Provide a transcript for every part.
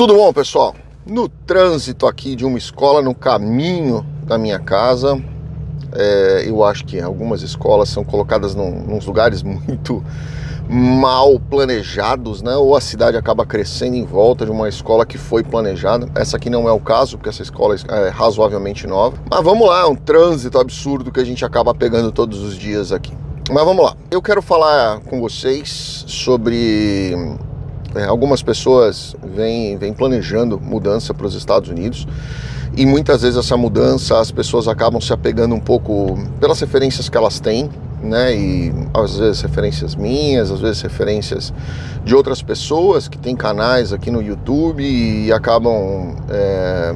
Tudo bom, pessoal? No trânsito aqui de uma escola, no caminho da minha casa, é, eu acho que algumas escolas são colocadas num, nos lugares muito mal planejados, né? Ou a cidade acaba crescendo em volta de uma escola que foi planejada. Essa aqui não é o caso, porque essa escola é razoavelmente nova. Mas vamos lá, é um trânsito absurdo que a gente acaba pegando todos os dias aqui. Mas vamos lá. Eu quero falar com vocês sobre é, algumas pessoas vêm, vêm planejando mudança para os Estados Unidos e muitas vezes essa mudança as pessoas acabam se apegando um pouco pelas referências que elas têm, né? E às vezes referências minhas, às vezes referências de outras pessoas que têm canais aqui no YouTube e acabam. É,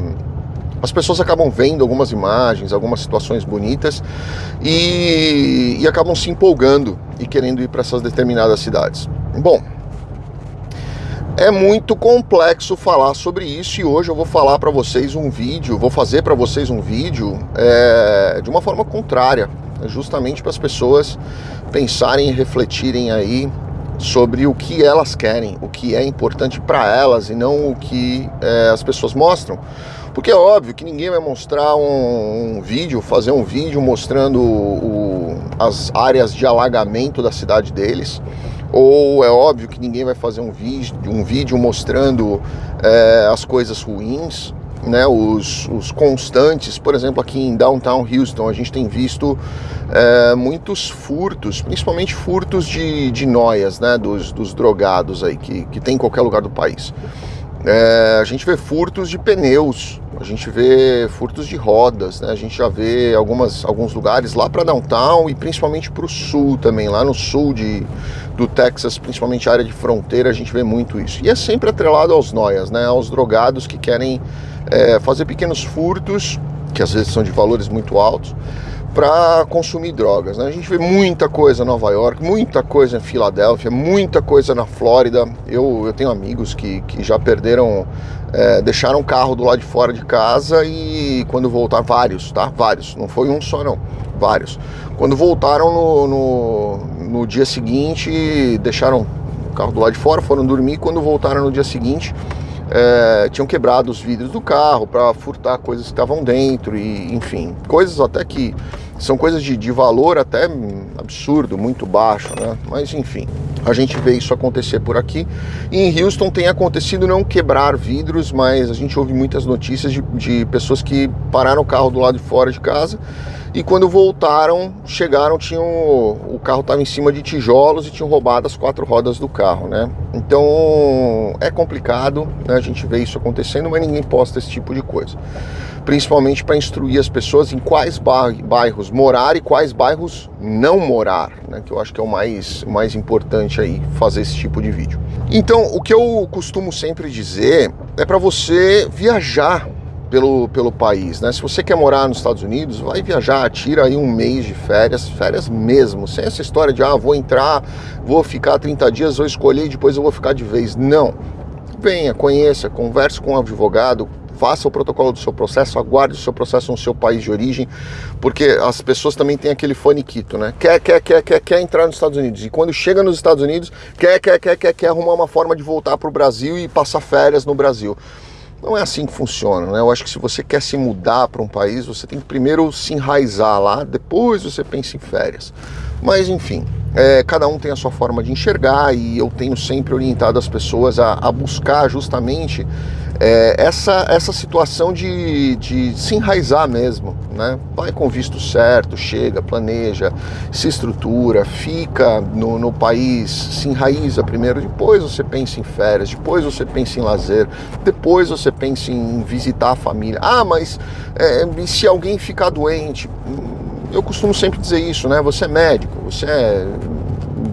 as pessoas acabam vendo algumas imagens, algumas situações bonitas e, e acabam se empolgando e querendo ir para essas determinadas cidades. Bom, é muito complexo falar sobre isso e hoje eu vou falar para vocês um vídeo, vou fazer para vocês um vídeo é, de uma forma contrária, justamente para as pessoas pensarem e refletirem aí sobre o que elas querem, o que é importante para elas e não o que é, as pessoas mostram. Porque é óbvio que ninguém vai mostrar um, um vídeo, fazer um vídeo mostrando o, as áreas de alagamento da cidade deles, ou é óbvio que ninguém vai fazer um vídeo, um vídeo mostrando é, as coisas ruins, né, os, os, constantes, por exemplo, aqui em Downtown Houston, a gente tem visto é, muitos furtos, principalmente furtos de, de noias, né, dos, dos drogados aí, que, que tem em qualquer lugar do país. É, a gente vê furtos de pneus, a gente vê furtos de rodas, né? a gente já vê algumas, alguns lugares lá para downtown e principalmente para o sul também, lá no sul de, do Texas, principalmente a área de fronteira, a gente vê muito isso. E é sempre atrelado aos noias, né? aos drogados que querem é, fazer pequenos furtos, que às vezes são de valores muito altos, para consumir drogas. Né? A gente vê muita coisa em Nova York, muita coisa em Filadélfia, muita coisa na Flórida. Eu, eu tenho amigos que, que já perderam, é, deixaram o carro do lado de fora de casa e quando voltaram, vários, tá? Vários, não foi um só não, vários. Quando voltaram no, no, no dia seguinte, deixaram o carro do lado de fora, foram dormir, quando voltaram no dia seguinte, é, tinham quebrado os vidros do carro para furtar coisas que estavam dentro e enfim, coisas até que são coisas de, de valor até absurdo, muito baixo, né? Mas enfim, a gente vê isso acontecer por aqui. E em Houston tem acontecido não quebrar vidros, mas a gente ouve muitas notícias de, de pessoas que pararam o carro do lado de fora de casa e quando voltaram, chegaram, tinham o carro estava em cima de tijolos e tinham roubado as quatro rodas do carro, né? Então é complicado, né? a gente vê isso acontecendo, mas ninguém posta esse tipo de coisa principalmente para instruir as pessoas em quais bairros morar e quais bairros não morar, né? que eu acho que é o mais, mais importante aí fazer esse tipo de vídeo. Então, o que eu costumo sempre dizer é para você viajar pelo, pelo país, né? Se você quer morar nos Estados Unidos, vai viajar, tira aí um mês de férias, férias mesmo, sem essa história de, ah, vou entrar, vou ficar 30 dias, vou escolher e depois eu vou ficar de vez. Não. Venha, conheça, converse com um advogado, faça o protocolo do seu processo, aguarde o seu processo no seu país de origem, porque as pessoas também têm aquele faniquito, né? Quer, quer, quer, quer, quer entrar nos Estados Unidos. E quando chega nos Estados Unidos, quer, quer, quer, quer, quer arrumar uma forma de voltar para o Brasil e passar férias no Brasil. Não é assim que funciona, né? Eu acho que se você quer se mudar para um país, você tem que primeiro se enraizar lá, depois você pensa em férias. Mas enfim, é, cada um tem a sua forma de enxergar e eu tenho sempre orientado as pessoas a, a buscar justamente é, essa, essa situação de, de se enraizar mesmo, né? Vai com visto certo, chega, planeja, se estrutura, fica no, no país, se enraiza primeiro, depois você pensa em férias, depois você pensa em lazer, depois você pensa em visitar a família. Ah, mas é, se alguém ficar doente? Eu costumo sempre dizer isso, né? Você é médico, você é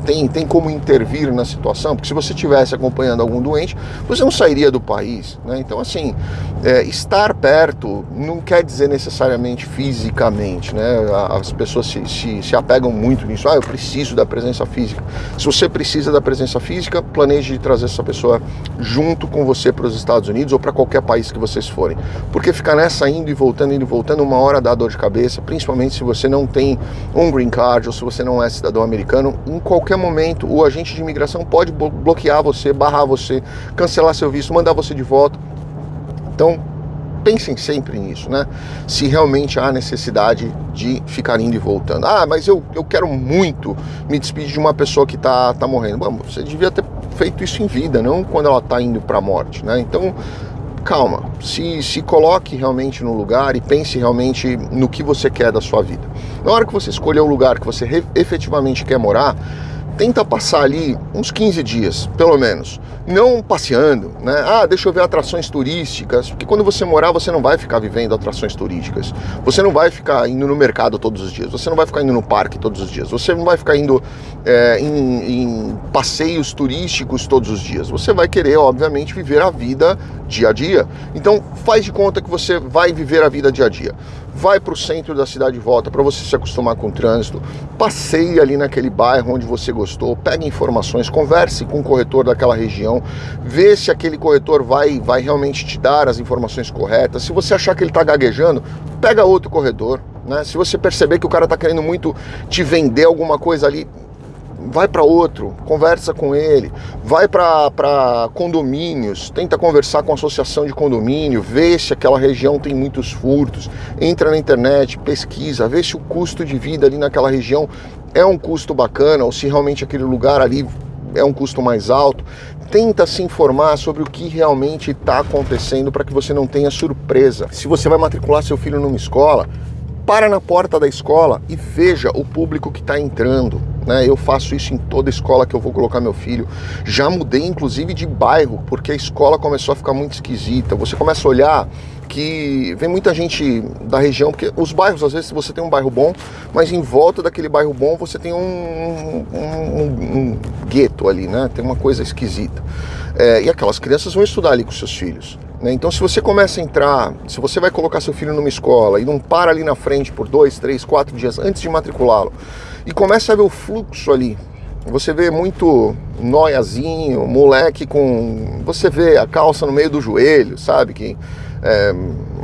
tem, tem como intervir na situação, porque se você estivesse acompanhando algum doente, você não sairia do país. Né? Então, assim, é, estar perto não quer dizer necessariamente fisicamente. Né? As pessoas se, se, se apegam muito nisso. Ah, eu preciso da presença física. Se você precisa da presença física, planeje trazer essa pessoa junto com você para os Estados Unidos ou para qualquer país que vocês forem. Porque ficar nessa indo e voltando, indo e voltando, uma hora dá dor de cabeça, principalmente se você não tem um green card ou se você não é cidadão americano, em qualquer qualquer momento o agente de imigração pode bloquear você, barrar você, cancelar seu visto, mandar você de volta. Então, pensem sempre nisso, né? Se realmente há necessidade de ficar indo e voltando. Ah, mas eu, eu quero muito me despedir de uma pessoa que está tá morrendo. Bom, você devia ter feito isso em vida, não quando ela está indo para a morte, né? Então, calma, se, se coloque realmente no lugar e pense realmente no que você quer da sua vida. Na hora que você escolher o lugar que você efetivamente quer morar, tenta passar ali uns 15 dias, pelo menos. Não passeando, né? Ah, deixa eu ver atrações turísticas, porque quando você morar, você não vai ficar vivendo atrações turísticas. Você não vai ficar indo no mercado todos os dias, você não vai ficar indo no parque todos os dias, você não vai ficar indo é, em, em passeios turísticos todos os dias. Você vai querer, obviamente, viver a vida dia a dia. Então, faz de conta que você vai viver a vida dia a dia vai para o centro da cidade de volta para você se acostumar com o trânsito, passeie ali naquele bairro onde você gostou, pegue informações, converse com o corretor daquela região, vê se aquele corretor vai, vai realmente te dar as informações corretas. Se você achar que ele está gaguejando, pega outro corretor. Né? Se você perceber que o cara está querendo muito te vender alguma coisa ali, vai para outro, conversa com ele, vai para condomínios, tenta conversar com a associação de condomínio, vê se aquela região tem muitos furtos, entra na internet, pesquisa, vê se o custo de vida ali naquela região é um custo bacana ou se realmente aquele lugar ali é um custo mais alto. Tenta se informar sobre o que realmente está acontecendo para que você não tenha surpresa. Se você vai matricular seu filho numa escola, para na porta da escola e veja o público que está entrando. Né? Eu faço isso em toda escola que eu vou colocar meu filho. Já mudei inclusive de bairro, porque a escola começou a ficar muito esquisita. Você começa a olhar que vem muita gente da região, porque os bairros, às vezes você tem um bairro bom, mas em volta daquele bairro bom você tem um, um, um, um gueto ali, né? Tem uma coisa esquisita. É, e aquelas crianças vão estudar ali com seus filhos. Né? Então, se você começa a entrar, se você vai colocar seu filho numa escola e não para ali na frente por dois, três, quatro dias antes de matriculá-lo e começa a ver o fluxo ali, você vê muito noiazinho, moleque com. Você vê a calça no meio do joelho, sabe? Que é,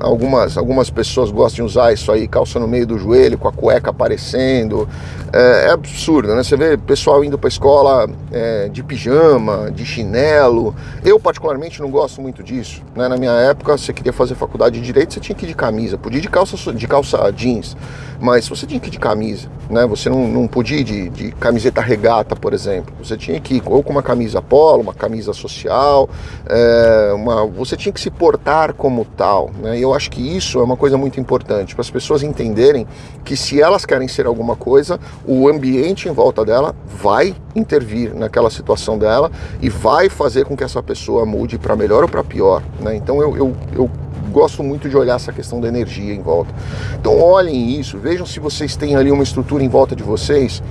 algumas, algumas pessoas gostam de usar isso aí, calça no meio do joelho, com a cueca aparecendo. É, é absurdo, né? Você vê pessoal indo para escola é, de pijama, de chinelo. Eu, particularmente, não gosto muito disso. Né? Na minha época, você queria fazer faculdade de direito, você tinha que ir de camisa. Podia ir de calça, de calça jeans, mas você tinha que ir de camisa. Né? Você não, não podia ir de, de camiseta regata, por exemplo. Você tinha que ir ou com uma camisa polo, uma camisa social, é, uma, você tinha que se portar como tal. Né? Eu acho que isso é uma coisa muito importante para as pessoas entenderem que se elas querem ser alguma coisa, o ambiente em volta dela vai intervir naquela situação dela e vai fazer com que essa pessoa mude para melhor ou para pior. Né? Então eu, eu, eu gosto muito de olhar essa questão da energia em volta. Então olhem isso, vejam se vocês têm ali uma estrutura em volta de vocês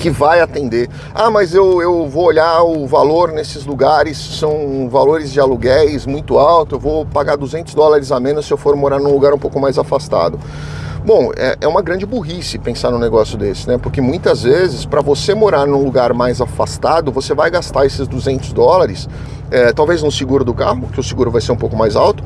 que vai atender. Ah, mas eu, eu vou olhar o valor nesses lugares, são valores de aluguéis muito altos, eu vou pagar 200 dólares a menos se eu for morar num lugar um pouco mais afastado. Bom, é, é uma grande burrice pensar num negócio desse, né? Porque muitas vezes, para você morar num lugar mais afastado, você vai gastar esses 200 dólares, é, talvez no seguro do carro, que o seguro vai ser um pouco mais alto,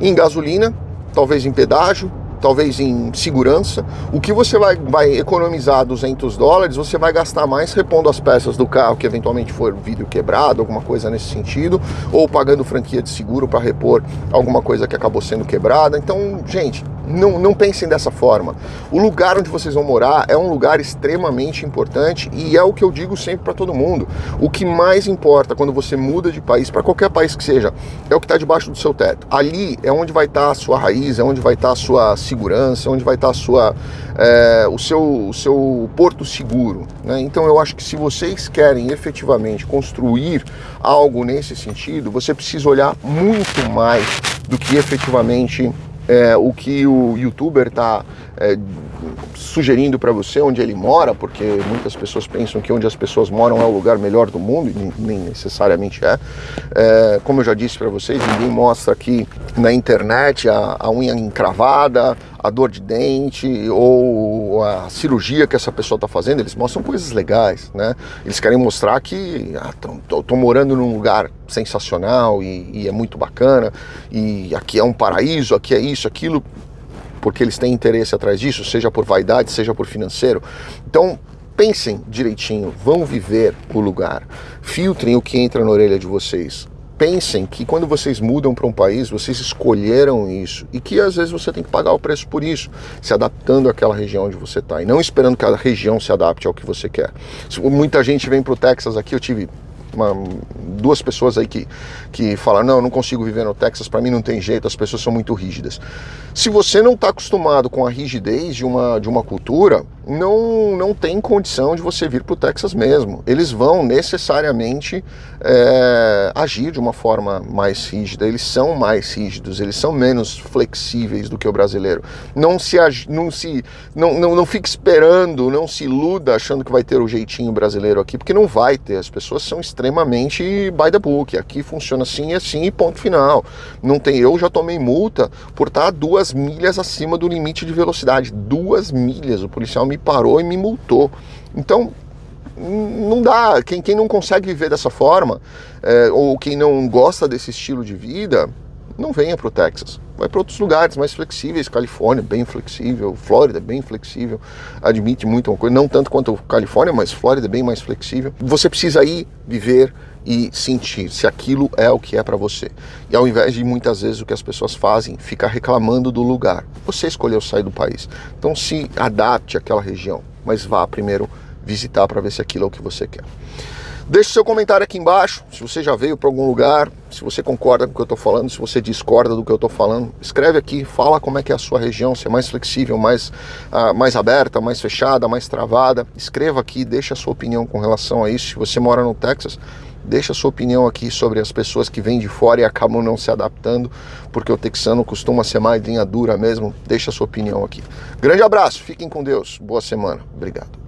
em gasolina, talvez em pedágio, talvez em segurança, o que você vai, vai economizar 200 dólares, você vai gastar mais repondo as peças do carro que eventualmente for vidro quebrado, alguma coisa nesse sentido, ou pagando franquia de seguro para repor alguma coisa que acabou sendo quebrada. Então, gente, não, não pensem dessa forma. O lugar onde vocês vão morar é um lugar extremamente importante e é o que eu digo sempre para todo mundo. O que mais importa quando você muda de país, para qualquer país que seja, é o que está debaixo do seu teto. Ali é onde vai estar tá a sua raiz, é onde vai estar tá a sua segurança, é onde vai estar tá a sua, é, o, seu, o seu porto seguro. Né? Então eu acho que se vocês querem efetivamente construir algo nesse sentido, você precisa olhar muito mais do que efetivamente é, o que o youtuber está é, sugerindo para você onde ele mora, porque muitas pessoas pensam que onde as pessoas moram é o lugar melhor do mundo, e nem necessariamente é. é como eu já disse para vocês, ninguém mostra aqui na internet a, a unha encravada, a dor de dente ou a cirurgia que essa pessoa está fazendo, eles mostram coisas legais, né? Eles querem mostrar que ah, tô, tô morando num lugar sensacional e, e é muito bacana e aqui é um paraíso, aqui é isso, aquilo porque eles têm interesse atrás disso, seja por vaidade, seja por financeiro. Então, pensem direitinho, vão viver o lugar, filtrem o que entra na orelha de vocês. Pensem que quando vocês mudam para um país, vocês escolheram isso e que às vezes você tem que pagar o preço por isso, se adaptando àquela região onde você está e não esperando que a região se adapte ao que você quer. Muita gente vem para o Texas aqui, eu tive uma, duas pessoas aí que, que falam, não, eu não consigo viver no Texas, para mim não tem jeito, as pessoas são muito rígidas. Se você não está acostumado com a rigidez de uma, de uma cultura, não, não tem condição de você vir para o Texas mesmo. Eles vão necessariamente é, agir de uma forma mais rígida, eles são mais rígidos, eles são menos flexíveis do que o brasileiro. Não se, não se não, não, não fique esperando, não se iluda achando que vai ter o jeitinho brasileiro aqui, porque não vai ter. As pessoas são extremamente by the book. Aqui funciona assim e assim e ponto final. Não tem. Eu já tomei multa por estar duas milhas acima do limite de velocidade. Duas milhas. O policial me parou e me multou. Então, não dá. Quem, quem não consegue viver dessa forma, é, ou quem não gosta desse estilo de vida, não venha para o Texas. Vai para outros lugares mais flexíveis. Califórnia, bem flexível. Flórida, bem flexível. Admite muito uma coisa, não tanto quanto Califórnia, mas Flórida, bem mais flexível. Você precisa ir viver e sentir se aquilo é o que é para você. E ao invés de muitas vezes o que as pessoas fazem, ficar reclamando do lugar. Você escolheu sair do país. Então se adapte àquela região, mas vá primeiro visitar para ver se aquilo é o que você quer. Deixe seu comentário aqui embaixo, se você já veio para algum lugar, se você concorda com o que eu estou falando, se você discorda do que eu estou falando, escreve aqui, fala como é que é a sua região, se é mais flexível, mais, uh, mais aberta, mais fechada, mais travada. Escreva aqui, deixa a sua opinião com relação a isso. Se você mora no Texas, deixa a sua opinião aqui sobre as pessoas que vêm de fora e acabam não se adaptando, porque o texano costuma ser mais linha dura mesmo. Deixa a sua opinião aqui. Grande abraço, fiquem com Deus, boa semana, obrigado.